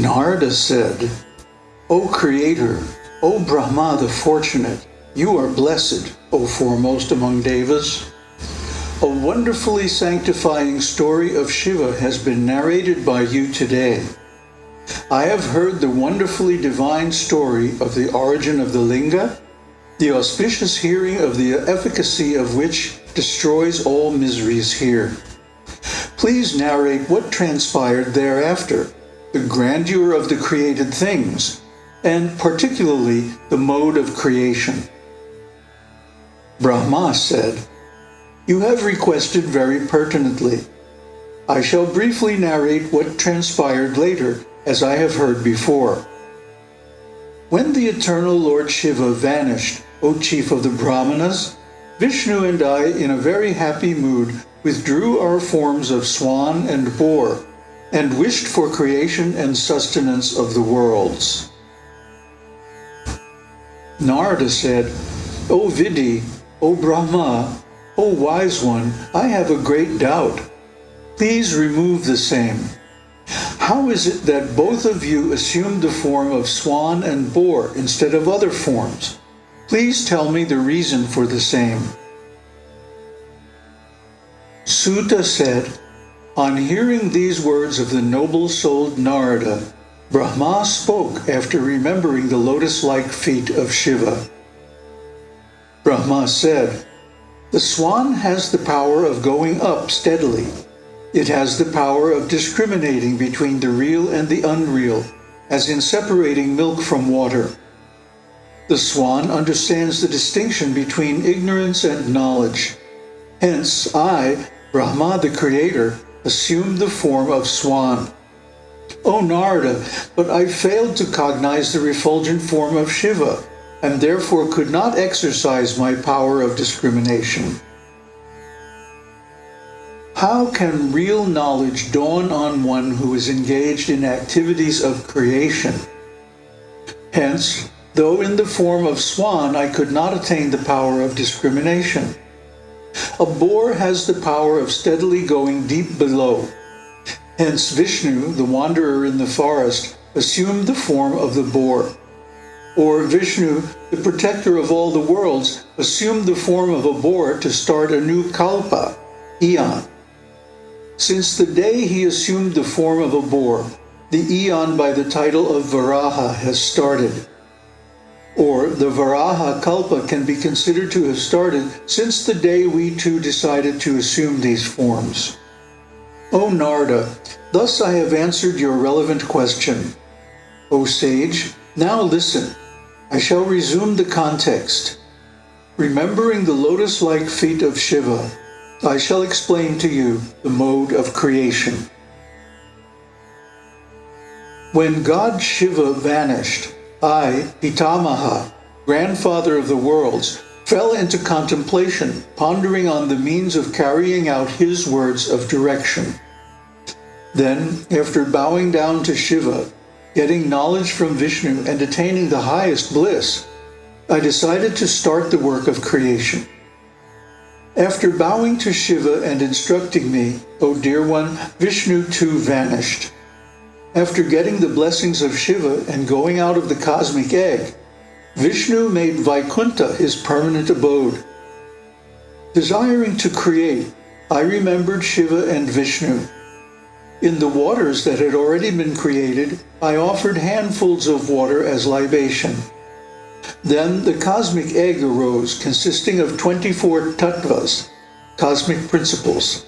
Narada said, O Creator, O Brahma the Fortunate, you are blessed, O foremost among Devas. A wonderfully sanctifying story of Shiva has been narrated by you today. I have heard the wonderfully divine story of the origin of the Linga, the auspicious hearing of the efficacy of which destroys all miseries here. Please narrate what transpired thereafter, the grandeur of the created things, and particularly the mode of creation. Brahma said, You have requested very pertinently. I shall briefly narrate what transpired later, as I have heard before. When the eternal Lord Shiva vanished, O chief of the Brahmanas, Vishnu and I, in a very happy mood, withdrew our forms of swan and boar, and wished for creation and sustenance of the worlds. Narada said, O Vidhi, O Brahma, O wise one, I have a great doubt. Please remove the same. How is it that both of you assumed the form of swan and boar instead of other forms? Please tell me the reason for the same. Suta said, On hearing these words of the noble-souled Narada, Brahma spoke after remembering the lotus-like feet of Shiva. Brahma said, The swan has the power of going up steadily. It has the power of discriminating between the real and the unreal, as in separating milk from water. The swan understands the distinction between ignorance and knowledge. Hence, I, Brahma the Creator, assumed the form of swan. O oh, Narada, but I failed to cognize the refulgent form of Shiva, and therefore could not exercise my power of discrimination. How can real knowledge dawn on one who is engaged in activities of creation? Hence, though in the form of swan I could not attain the power of discrimination. A boar has the power of steadily going deep below, Hence Vishnu, the wanderer in the forest, assumed the form of the boar. Or Vishnu, the protector of all the worlds, assumed the form of a boar to start a new kalpa, eon. Since the day he assumed the form of a boar, the eon by the title of Varaha has started. Or the Varaha Kalpa can be considered to have started since the day we two decided to assume these forms. O Narada, thus I have answered your relevant question. O sage, now listen. I shall resume the context. Remembering the lotus-like feet of Shiva, I shall explain to you the mode of creation. When God Shiva vanished, I, Pitamaha, grandfather of the worlds, fell into contemplation, pondering on the means of carrying out his words of direction. Then, after bowing down to Shiva, getting knowledge from Vishnu and attaining the highest bliss, I decided to start the work of creation. After bowing to Shiva and instructing me, O dear one, Vishnu too vanished. After getting the blessings of Shiva and going out of the cosmic egg, Vishnu made Vaikuntha his permanent abode. Desiring to create, I remembered Shiva and Vishnu. In the waters that had already been created, I offered handfuls of water as libation. Then the cosmic egg arose, consisting of 24 tattvas, cosmic principles.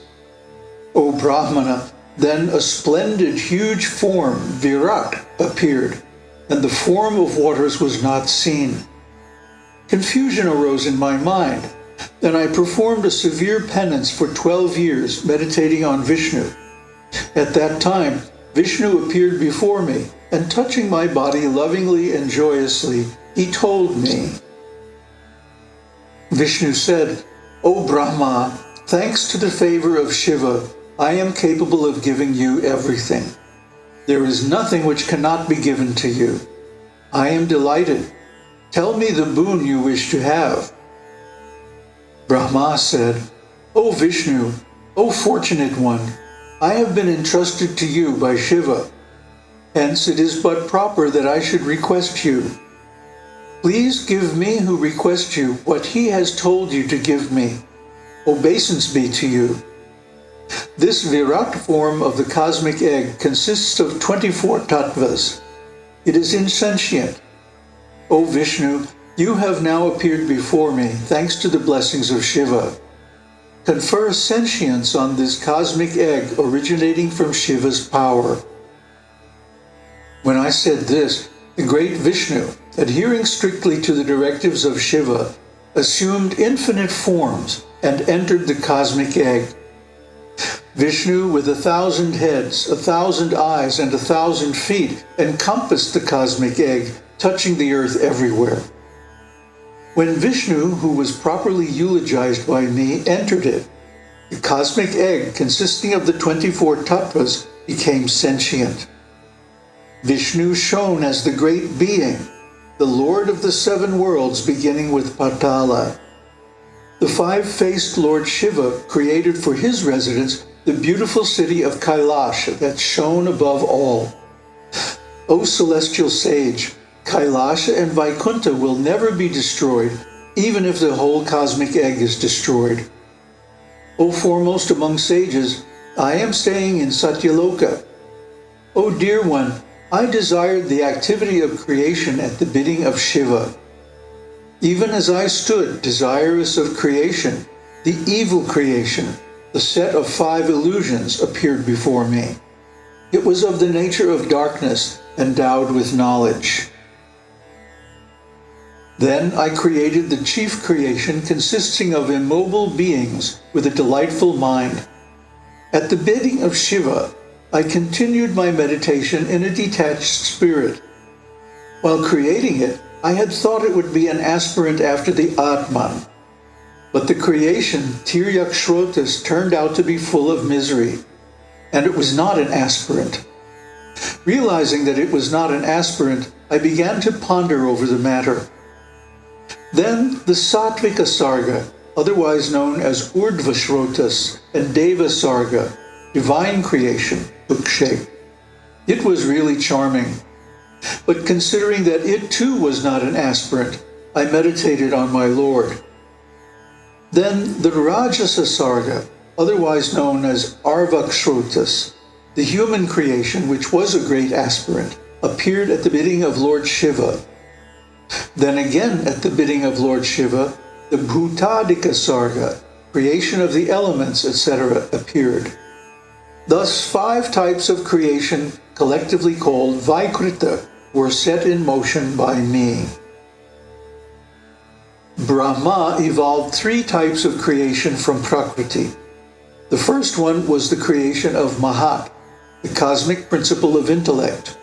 O Brahmana, then a splendid huge form, Virat, appeared and the form of waters was not seen. Confusion arose in my mind, Then I performed a severe penance for 12 years, meditating on Vishnu. At that time, Vishnu appeared before me, and touching my body lovingly and joyously, he told me, Vishnu said, O Brahma, thanks to the favor of Shiva, I am capable of giving you everything. There is nothing which cannot be given to you. I am delighted. Tell me the boon you wish to have. Brahma said, O Vishnu, O fortunate one, I have been entrusted to you by Shiva. Hence it is but proper that I should request you. Please give me who request you what he has told you to give me. Obeisance be to you. This Virat form of the cosmic egg consists of 24 tattvas. It is insentient. O Vishnu, you have now appeared before me thanks to the blessings of Shiva. Confer sentience on this cosmic egg originating from Shiva's power. When I said this, the great Vishnu, adhering strictly to the directives of Shiva, assumed infinite forms and entered the cosmic egg. Vishnu, with a thousand heads, a thousand eyes, and a thousand feet, encompassed the cosmic egg, touching the earth everywhere. When Vishnu, who was properly eulogized by me, entered it, the cosmic egg, consisting of the 24 tattvas, became sentient. Vishnu shone as the great being, the Lord of the seven worlds, beginning with Patala. The five-faced Lord Shiva created for his residence the beautiful city of Kailash that shone above all. O celestial sage, Kailasha and Vaikuntha will never be destroyed, even if the whole cosmic egg is destroyed. O foremost among sages, I am staying in Satyaloka. O dear one, I desired the activity of creation at the bidding of Shiva. Even as I stood desirous of creation, the evil creation, the set of five illusions appeared before me. It was of the nature of darkness, endowed with knowledge. Then I created the chief creation consisting of immobile beings with a delightful mind. At the bidding of Shiva, I continued my meditation in a detached spirit. While creating it, I had thought it would be an aspirant after the Atman, but the creation, Tiryakshrotas, turned out to be full of misery, and it was not an aspirant. Realizing that it was not an aspirant, I began to ponder over the matter. Then the Sattvika Sarga, otherwise known as Urdhvashrotas and Deva Sarga, divine creation, took shape. It was really charming. But considering that it too was not an aspirant, I meditated on my Lord. Then the Rajasa Sarga, otherwise known as Arvakshrotas, the human creation which was a great aspirant, appeared at the bidding of Lord Shiva. Then again at the bidding of Lord Shiva, the Bhutadika Sarga, creation of the elements, etc., appeared. Thus five types of creation, collectively called Vaikrita, were set in motion by me. Brahma evolved three types of creation from Prakriti. The first one was the creation of Mahat, the cosmic principle of intellect.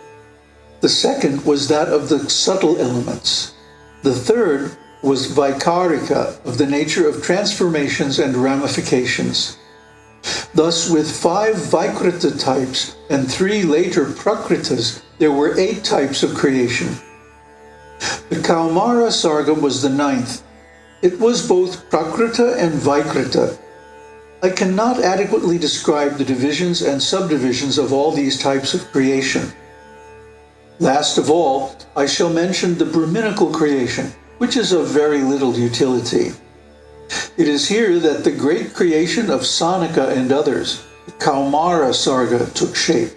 The second was that of the subtle elements. The third was Vaikarika, of the nature of transformations and ramifications. Thus, with five Vaikrita types and three later Prakritas, there were eight types of creation. The Kaumara Sarga was the ninth. It was both Prakrita and Vikrita. I cannot adequately describe the divisions and subdivisions of all these types of creation. Last of all, I shall mention the Brahminical creation, which is of very little utility. It is here that the great creation of Sanaka and others, the Kaumara Sarga, took shape.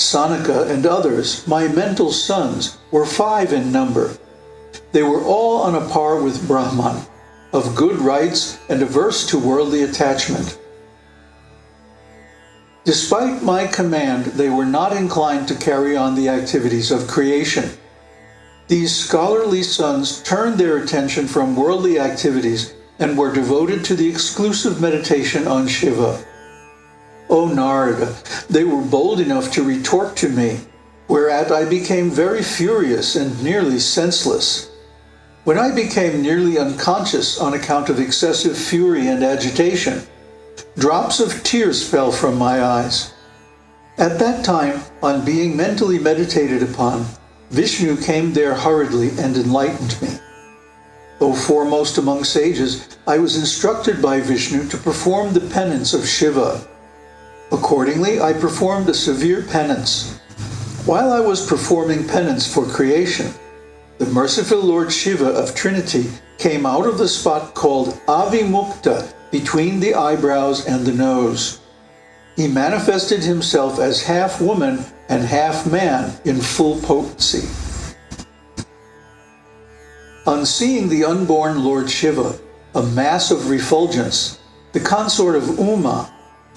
Sanaka and others, my mental sons, were five in number. They were all on a par with Brahman, of good rites and averse to worldly attachment. Despite my command, they were not inclined to carry on the activities of creation. These scholarly sons turned their attention from worldly activities and were devoted to the exclusive meditation on Shiva. O Narada, they were bold enough to retort to me, whereat I became very furious and nearly senseless. When I became nearly unconscious on account of excessive fury and agitation, drops of tears fell from my eyes. At that time, on being mentally meditated upon, Vishnu came there hurriedly and enlightened me. Though foremost among sages, I was instructed by Vishnu to perform the penance of Shiva Accordingly, I performed a severe penance. While I was performing penance for creation, the merciful Lord Shiva of Trinity came out of the spot called Avimukta between the eyebrows and the nose. He manifested himself as half woman and half man in full potency. On seeing the unborn Lord Shiva, a mass of refulgence, the consort of Uma,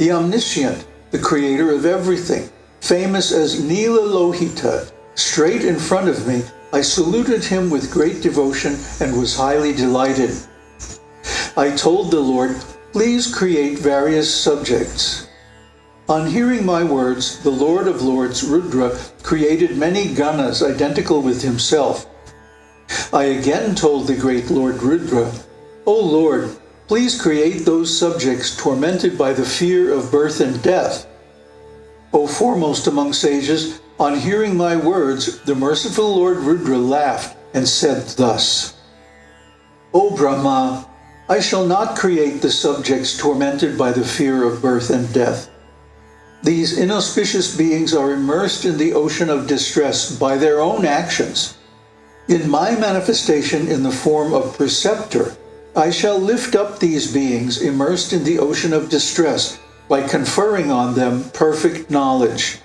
the omniscient, the creator of everything, famous as Nila Lohita, straight in front of me, I saluted him with great devotion and was highly delighted. I told the Lord, please create various subjects. On hearing my words, the Lord of Lords, Rudra, created many ganas identical with himself. I again told the great Lord Rudra, O Lord, please create those subjects tormented by the fear of birth and death. O foremost among sages, on hearing my words, the merciful Lord Rudra laughed and said thus, O Brahma, I shall not create the subjects tormented by the fear of birth and death. These inauspicious beings are immersed in the ocean of distress by their own actions. In my manifestation in the form of preceptor, I shall lift up these beings immersed in the ocean of distress by conferring on them perfect knowledge.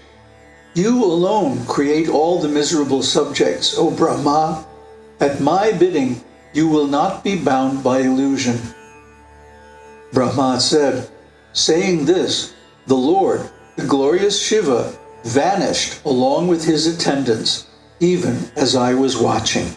You alone create all the miserable subjects, O Brahma. At my bidding, you will not be bound by illusion. Brahma said, saying this, the Lord, the glorious Shiva, vanished along with his attendants, even as I was watching.